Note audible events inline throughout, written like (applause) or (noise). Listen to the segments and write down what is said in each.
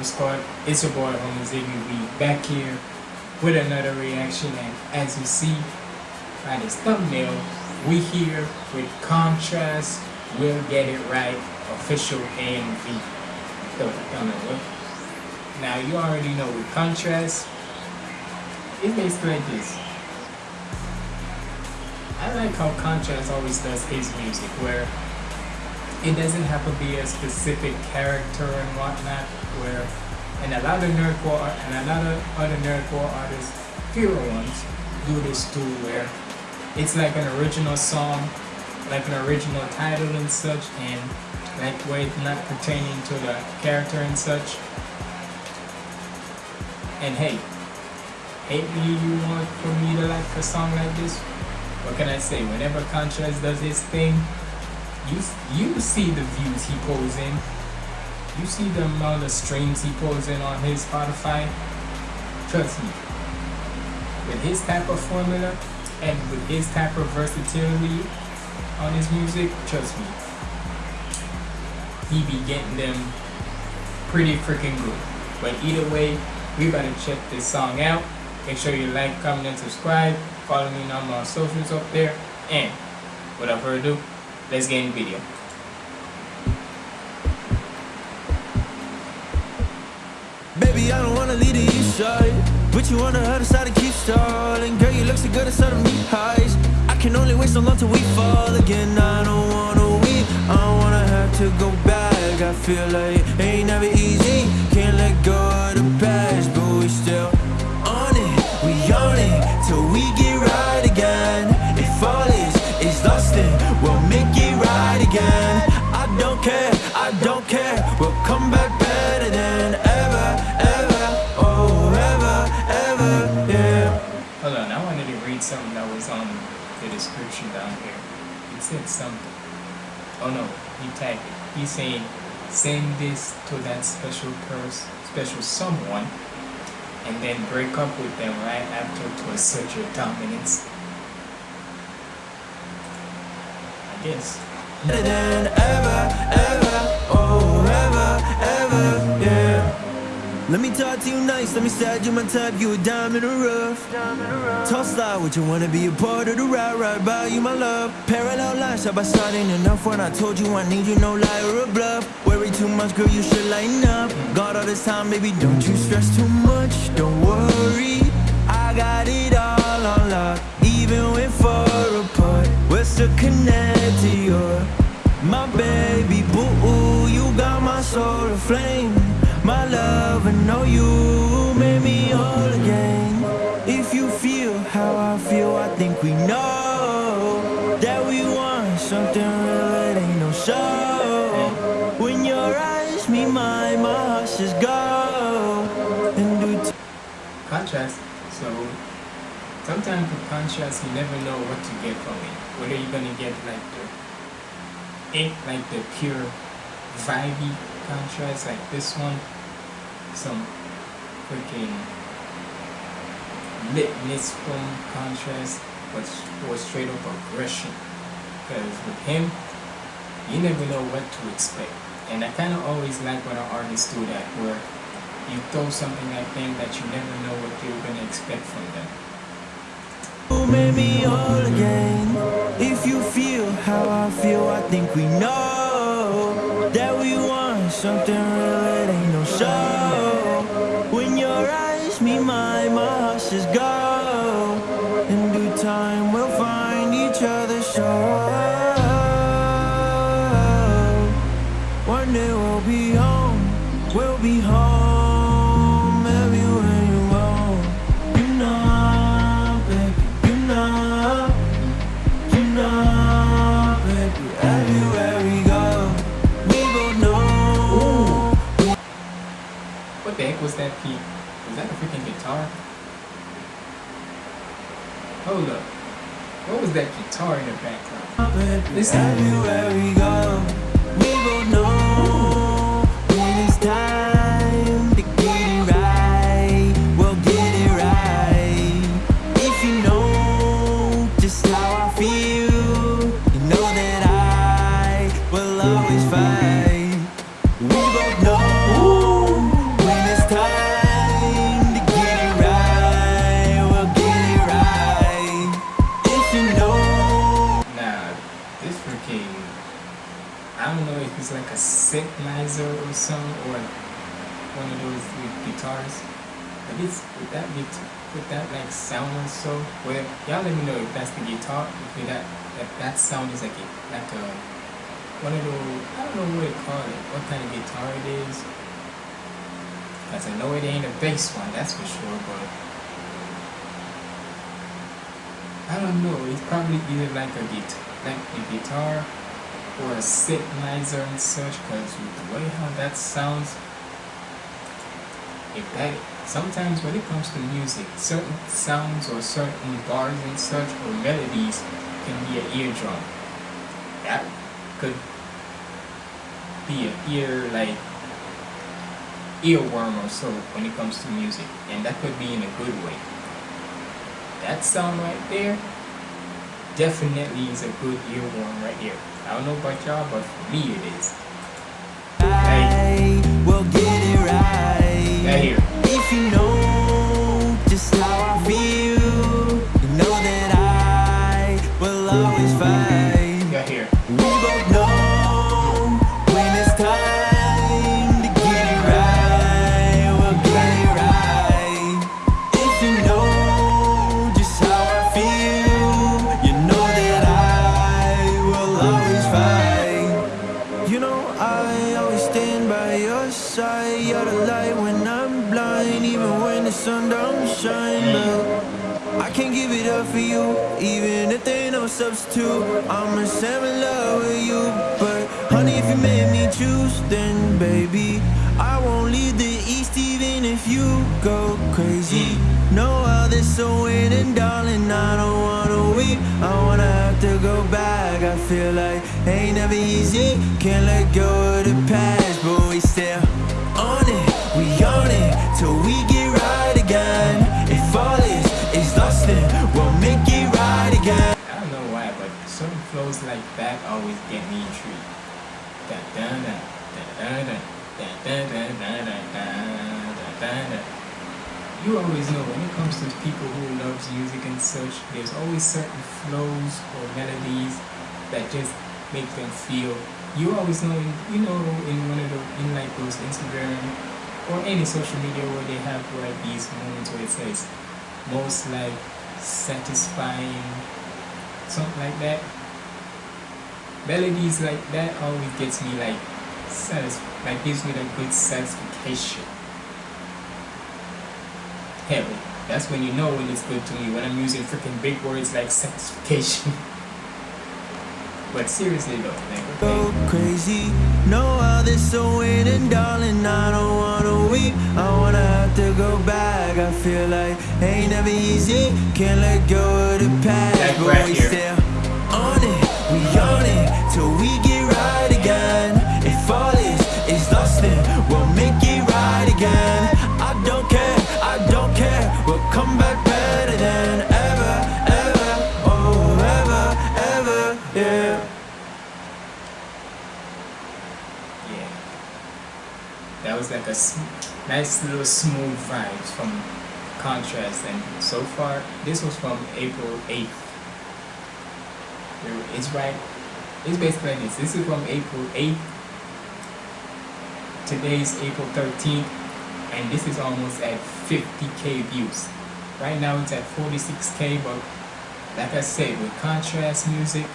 It's your boy, Humble Ziggy B, back here with another reaction. And as you see by this thumbnail, we here with Contrast. We'll get it right. Official AMV. Now you already know with Contrast, it basically like this. I like how Contrast always does his music, where it doesn't have to be a specific character and whatnot where and a lot of nerdcore and a lot of other nerdcore artists fewer ones do this too where it's like an original song like an original title and such and like where it's not pertaining to the character and such. And hey hate me you want for me to like a song like this? What can I say? Whenever Contrast does his thing you you see the views he pulls in. You see the amount of streams he pulls in on his Spotify. Trust me. With his type of formula and with his type of versatility on his music, trust me. He be getting them pretty freaking good. But either way, we better check this song out. Make sure you like, comment, and subscribe. Follow me on my socials up there. And without further ado, Let's get in video. Baby, I don't wanna leave the east side But you the other side and keep stalling Girl, you look so good inside of me highs I can only wait so long till we fall again. I don't wanna weep, I don't wanna have to go back. I feel like ain't never easy. Can't let go of the Said something Oh no, he tagged it He's saying, send this to that special person, special someone and then break up with them right after to assert your dominance. I guess ever, ever, oh. Let me talk to you nice, let me say you my type, you a diamond in the rough. Toss slide, would you wanna be a part of the ride, right by you, my love? Parallel lines, by side ain't enough when I told you I need you, no lie or a bluff. Worry too much, girl, you should lighten up. Got all this time, baby, don't you stress too much, don't worry. I got it all on lock, even when far apart. We're still connected, you're my baby boo. You got my soul aflame, my love, I know you made me whole again. If you feel how I feel, I think we know that we want something real, it ain't no show. When your eyes meet mine, my heart just go. And do Contrast. So sometimes with contrast, you never know what to get from it. Whether you're gonna get like the ink, like the pure vibey contrast, like this one, some freaking litness from contrast, but or straight up aggression. Because with him, you never know what to expect. And I kind of always like when an artist do that, where you throw something at them that you never know what you're gonna expect from them. Oh, Made me all again. If you feel how I feel, I think we know that we want something real. It ain't no show. Mine, my just go. In due time, we'll find each other. Sure. One day we'll be home. We'll be home. Everywhere you go You know, baby, you know You know, baby, everywhere we go We both know Ooh. What the heck was that Pete? Was that a freaking guitar? Hold up. What was that guitar in the background? Listen. Everywhere we go, we both know synthesizer or something, or one of those with guitars. But it's with that with that like sound or so. Well, y'all let me know if that's the guitar. If that that that sound is like a like a one of those. I don't know what to call it. What kind of guitar it is. Cause I know it ain't a bass one, that's for sure. But I don't know. It's probably either like a guitar, like a guitar or a synthesizer and such because with the way how that sounds if that sometimes when it comes to music certain sounds or certain bars and such or melodies can be an eardrum. That could be an ear like earworm or so when it comes to music and that could be in a good way. That sound right there definitely is a good earworm right here I don't know about y'all, but for me it is. Sun don't shine. I can't give it up for you, even if there ain't no substitute. I'ma say in love with you, but honey, if you made me choose, then baby, I won't leave the east even if you go crazy. No other so waiting, darling. I don't wanna weep. I wanna have to go back. I feel like ain't never easy. Can't let go of the past, that always get me intrigued. Da da da da da da da da da da da. You always know when it comes to people who loves music and such, there's always certain flows or melodies that just make them feel. You always know, in, you know, in one of the in like those Instagram or any social media where they have like these moments where it says most like satisfying something like that melodies like that always gets me like satis- like gives me that good satisfaction hell that's when you know when it's good to me when i'm using freaking big words like satisfaction (laughs) but seriously though like go crazy. No other so waiting, darling. I don't wanna weep. I wanna have to go back. I feel like ain't never easy. Can't let go of the past, Like right that was like a nice little smooth vibes from contrast. And so far this was from april 8th it's right it's basically this. This is from april 8th today's april 13th and this is almost at 50k views. Right now it's at 46k but like i said with contrast music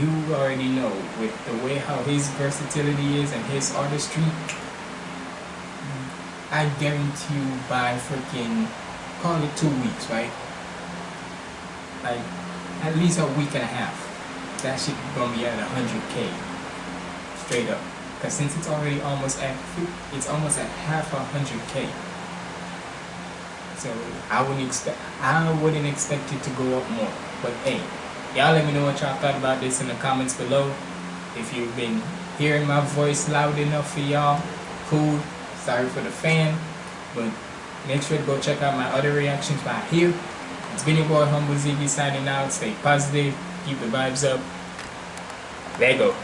you already know with the way how his versatility is and his artistry I guarantee you by freaking call it two weeks, right? Like at least a week and a half. That shit gonna be at hundred K. Straight up. Cause since it's already almost at it's almost at half a hundred K. So I wouldn't expect I wouldn't expect it to go up more. But hey, y'all let me know what y'all thought about this in the comments below. If you've been hearing my voice loud enough for y'all, cool. Sorry for the fan, but make sure to go check out my other reactions right here. It's been your boy Humble Ziggy signing out. Stay positive, keep the vibes up. There you go.